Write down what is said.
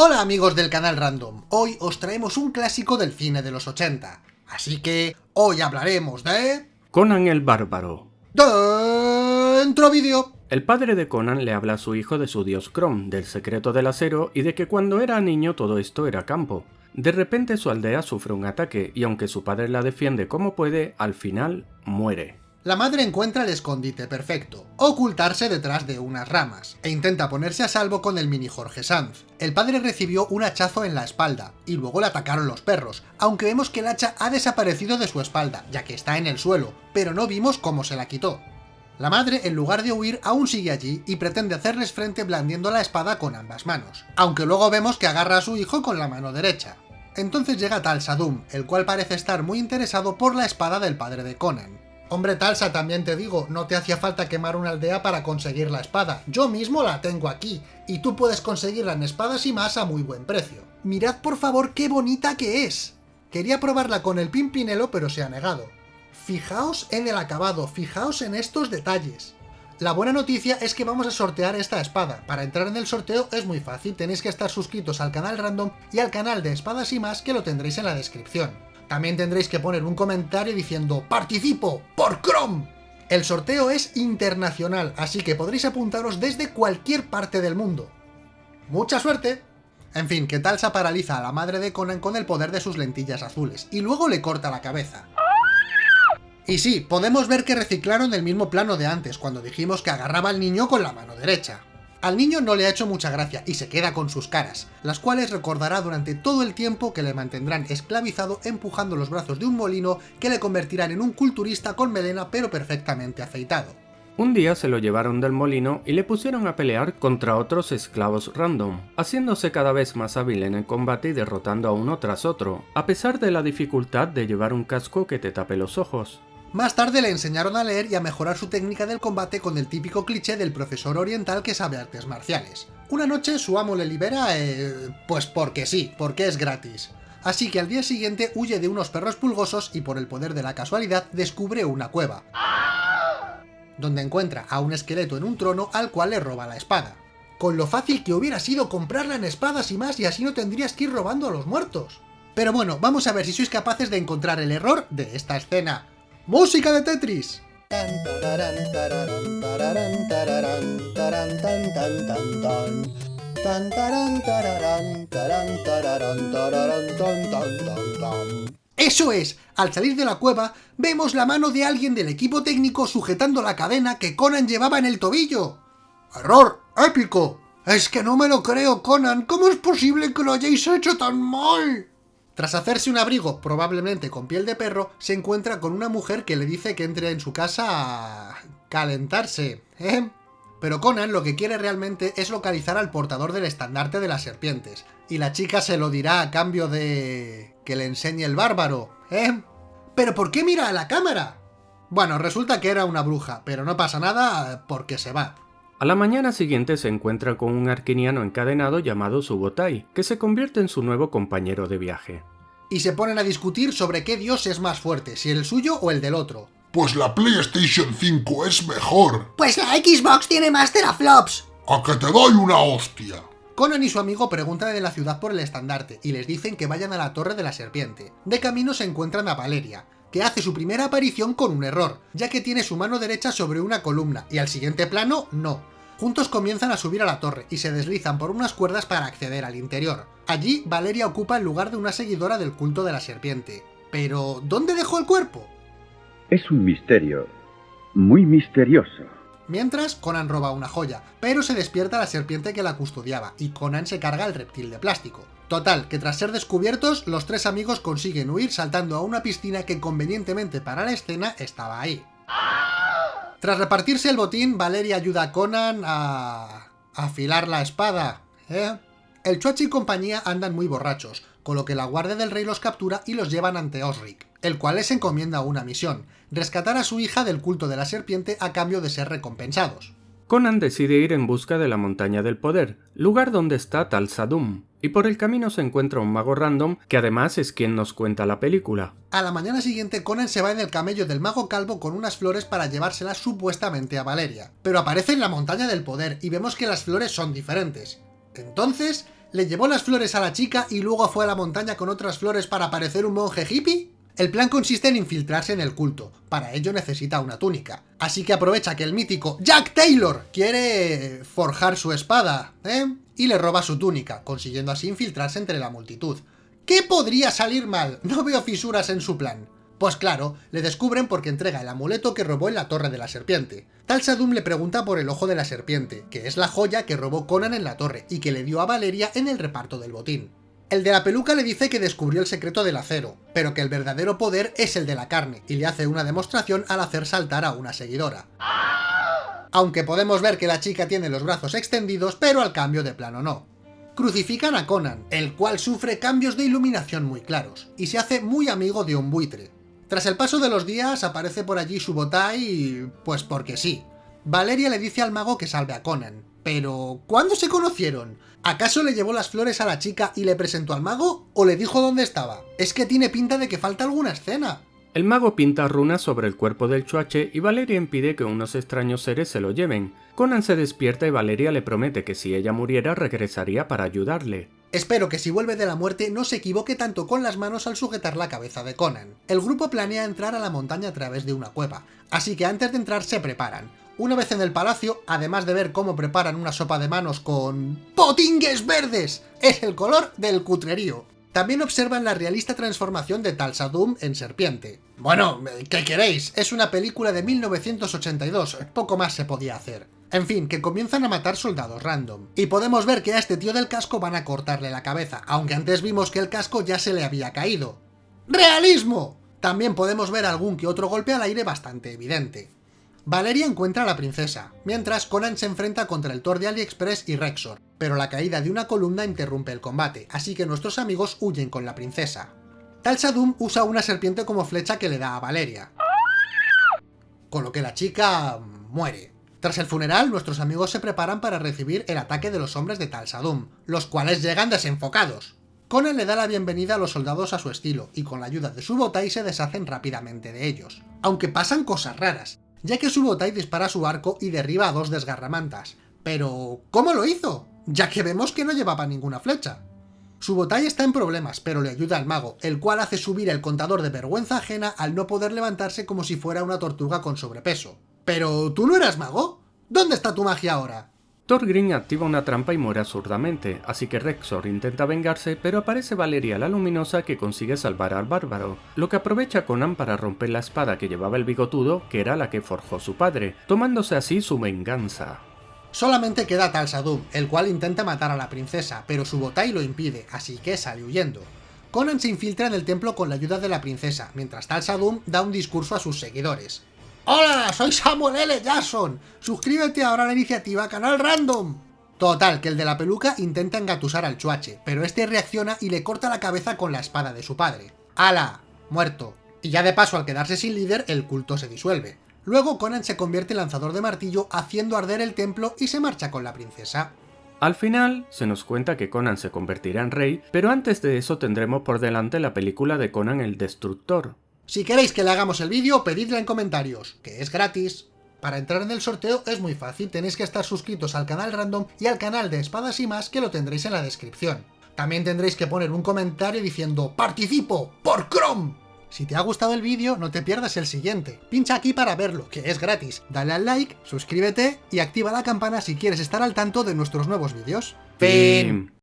Hola amigos del canal Random, hoy os traemos un clásico del cine de los 80, así que hoy hablaremos de... Conan el Bárbaro. Dentro vídeo. El padre de Conan le habla a su hijo de su dios Kron, del secreto del acero y de que cuando era niño todo esto era campo. De repente su aldea sufre un ataque y aunque su padre la defiende como puede, al final muere. La madre encuentra el escondite perfecto, ocultarse detrás de unas ramas, e intenta ponerse a salvo con el mini Jorge Sanz. El padre recibió un hachazo en la espalda, y luego le atacaron los perros, aunque vemos que el hacha ha desaparecido de su espalda, ya que está en el suelo, pero no vimos cómo se la quitó. La madre, en lugar de huir, aún sigue allí y pretende hacerles frente blandiendo la espada con ambas manos, aunque luego vemos que agarra a su hijo con la mano derecha. Entonces llega Tal Sadum, el cual parece estar muy interesado por la espada del padre de Conan, Hombre Talsa, también te digo, no te hacía falta quemar una aldea para conseguir la espada. Yo mismo la tengo aquí, y tú puedes conseguirla en espadas y más a muy buen precio. Mirad por favor qué bonita que es. Quería probarla con el Pimpinelo, pero se ha negado. Fijaos en el acabado, fijaos en estos detalles. La buena noticia es que vamos a sortear esta espada. Para entrar en el sorteo es muy fácil, tenéis que estar suscritos al canal random y al canal de espadas y más que lo tendréis en la descripción. También tendréis que poner un comentario diciendo ¡Participo! ¡Por Chrome! El sorteo es internacional, así que podréis apuntaros desde cualquier parte del mundo. ¡Mucha suerte! En fin, que Talsa paraliza a la madre de Conan con el poder de sus lentillas azules, y luego le corta la cabeza. Y sí, podemos ver que reciclaron el mismo plano de antes, cuando dijimos que agarraba al niño con la mano derecha. Al niño no le ha hecho mucha gracia y se queda con sus caras, las cuales recordará durante todo el tiempo que le mantendrán esclavizado empujando los brazos de un molino que le convertirán en un culturista con melena pero perfectamente afeitado. Un día se lo llevaron del molino y le pusieron a pelear contra otros esclavos random, haciéndose cada vez más hábil en el combate y derrotando a uno tras otro, a pesar de la dificultad de llevar un casco que te tape los ojos. Más tarde le enseñaron a leer y a mejorar su técnica del combate con el típico cliché del profesor oriental que sabe artes marciales. Una noche su amo le libera, eh, pues porque sí, porque es gratis. Así que al día siguiente huye de unos perros pulgosos y por el poder de la casualidad descubre una cueva. Donde encuentra a un esqueleto en un trono al cual le roba la espada. Con lo fácil que hubiera sido comprarla en espadas y más y así no tendrías que ir robando a los muertos. Pero bueno, vamos a ver si sois capaces de encontrar el error de esta escena. ¡Música de Tetris! ¡Eso es! Al salir de la cueva, vemos la mano de alguien del equipo técnico sujetando la cadena que Conan llevaba en el tobillo. ¡Error! ¡Épico! Es que no me lo creo, Conan. ¿Cómo es posible que lo hayáis hecho tan mal? Tras hacerse un abrigo, probablemente con piel de perro, se encuentra con una mujer que le dice que entre en su casa a... calentarse, ¿eh? Pero Conan lo que quiere realmente es localizar al portador del estandarte de las serpientes, y la chica se lo dirá a cambio de... que le enseñe el bárbaro, ¿eh? ¿Pero por qué mira a la cámara? Bueno, resulta que era una bruja, pero no pasa nada porque se va. A la mañana siguiente se encuentra con un arquiniano encadenado llamado Subotai, que se convierte en su nuevo compañero de viaje. Y se ponen a discutir sobre qué dios es más fuerte, si el suyo o el del otro. Pues la PlayStation 5 es mejor. Pues la Xbox tiene más teraflops. A que te doy una hostia. Conan y su amigo preguntan de la ciudad por el estandarte y les dicen que vayan a la Torre de la Serpiente. De camino se encuentran a Valeria, que hace su primera aparición con un error, ya que tiene su mano derecha sobre una columna, y al siguiente plano, no. Juntos comienzan a subir a la torre, y se deslizan por unas cuerdas para acceder al interior. Allí, Valeria ocupa el lugar de una seguidora del culto de la serpiente. Pero, ¿dónde dejó el cuerpo? Es un misterio, muy misterioso. Mientras, Conan roba una joya, pero se despierta la serpiente que la custodiaba, y Conan se carga el reptil de plástico. Total, que tras ser descubiertos, los tres amigos consiguen huir saltando a una piscina que convenientemente para la escena estaba ahí. Tras repartirse el botín, Valeria ayuda a Conan a... afilar la espada, ¿eh? El Chuachi y compañía andan muy borrachos, con lo que la Guardia del Rey los captura y los llevan ante Osric, el cual les encomienda una misión, rescatar a su hija del culto de la serpiente a cambio de ser recompensados. Conan decide ir en busca de la Montaña del Poder, lugar donde está Tal Sadum, y por el camino se encuentra un mago random que además es quien nos cuenta la película. A la mañana siguiente Conan se va en el camello del mago calvo con unas flores para llevárselas supuestamente a Valeria, pero aparece en la Montaña del Poder y vemos que las flores son diferentes. Entonces, ¿Le llevó las flores a la chica y luego fue a la montaña con otras flores para parecer un monje hippie? El plan consiste en infiltrarse en el culto, para ello necesita una túnica. Así que aprovecha que el mítico Jack Taylor quiere forjar su espada, ¿eh? Y le roba su túnica, consiguiendo así infiltrarse entre la multitud. ¿Qué podría salir mal? No veo fisuras en su plan. Pues claro, le descubren porque entrega el amuleto que robó en la Torre de la Serpiente. Tal Sadum le pregunta por el Ojo de la Serpiente, que es la joya que robó Conan en la torre y que le dio a Valeria en el reparto del botín. El de la peluca le dice que descubrió el secreto del acero, pero que el verdadero poder es el de la carne, y le hace una demostración al hacer saltar a una seguidora. Aunque podemos ver que la chica tiene los brazos extendidos, pero al cambio de plano no. Crucifican a Conan, el cual sufre cambios de iluminación muy claros, y se hace muy amigo de un buitre. Tras el paso de los días aparece por allí su y... pues porque sí. Valeria le dice al mago que salve a Conan, pero, ¿cuándo se conocieron? ¿Acaso le llevó las flores a la chica y le presentó al mago? ¿O le dijo dónde estaba? Es que tiene pinta de que falta alguna escena. El mago pinta runas sobre el cuerpo del chuache y Valeria impide que unos extraños seres se lo lleven. Conan se despierta y Valeria le promete que si ella muriera regresaría para ayudarle. Espero que si vuelve de la muerte no se equivoque tanto con las manos al sujetar la cabeza de Conan. El grupo planea entrar a la montaña a través de una cueva, así que antes de entrar se preparan. Una vez en el palacio, además de ver cómo preparan una sopa de manos con... ¡Potingues verdes! Es el color del cutrerío. También observan la realista transformación de Talsadum en serpiente. Bueno, ¿qué queréis? Es una película de 1982, poco más se podía hacer. En fin, que comienzan a matar soldados random. Y podemos ver que a este tío del casco van a cortarle la cabeza, aunque antes vimos que el casco ya se le había caído. ¡Realismo! También podemos ver algún que otro golpe al aire bastante evidente. Valeria encuentra a la princesa, mientras Conan se enfrenta contra el Thor de AliExpress y Rexor, pero la caída de una columna interrumpe el combate, así que nuestros amigos huyen con la princesa. Tal Sadum usa una serpiente como flecha que le da a Valeria, con lo que la chica muere. Tras el funeral, nuestros amigos se preparan para recibir el ataque de los hombres de Tal Sadum, los cuales llegan desenfocados. Conan le da la bienvenida a los soldados a su estilo, y con la ayuda de su botai se deshacen rápidamente de ellos. Aunque pasan cosas raras, ya que Subotai dispara su arco y derriba a dos desgarramantas. Pero, ¿cómo lo hizo? Ya que vemos que no llevaba ninguna flecha. Subotai está en problemas, pero le ayuda al mago, el cual hace subir el contador de vergüenza ajena al no poder levantarse como si fuera una tortuga con sobrepeso. Pero, ¿tú no eras mago? ¿Dónde está tu magia ahora? Thorgrim activa una trampa y muere absurdamente, así que Rexor intenta vengarse, pero aparece Valeria la Luminosa que consigue salvar al bárbaro, lo que aprovecha Conan para romper la espada que llevaba el bigotudo, que era la que forjó su padre, tomándose así su venganza. Solamente queda Tal Sadum, el cual intenta matar a la princesa, pero su botai lo impide, así que sale huyendo. Conan se infiltra en el templo con la ayuda de la princesa, mientras Tal Sadum da un discurso a sus seguidores. ¡Hola! Soy Samuel L. Jackson. Suscríbete ahora a la iniciativa Canal Random. Total, que el de la peluca intenta engatusar al chuache, pero este reacciona y le corta la cabeza con la espada de su padre. ¡Hala! Muerto. Y ya de paso, al quedarse sin líder, el culto se disuelve. Luego Conan se convierte en lanzador de martillo haciendo arder el templo y se marcha con la princesa. Al final, se nos cuenta que Conan se convertirá en rey, pero antes de eso tendremos por delante la película de Conan el Destructor, si queréis que le hagamos el vídeo, pedidla en comentarios, que es gratis. Para entrar en el sorteo es muy fácil, tenéis que estar suscritos al canal Random y al canal de Espadas y más que lo tendréis en la descripción. También tendréis que poner un comentario diciendo ¡Participo! ¡Por Chrome! Si te ha gustado el vídeo, no te pierdas el siguiente. Pincha aquí para verlo, que es gratis. Dale al like, suscríbete y activa la campana si quieres estar al tanto de nuestros nuevos vídeos. ¡Fin!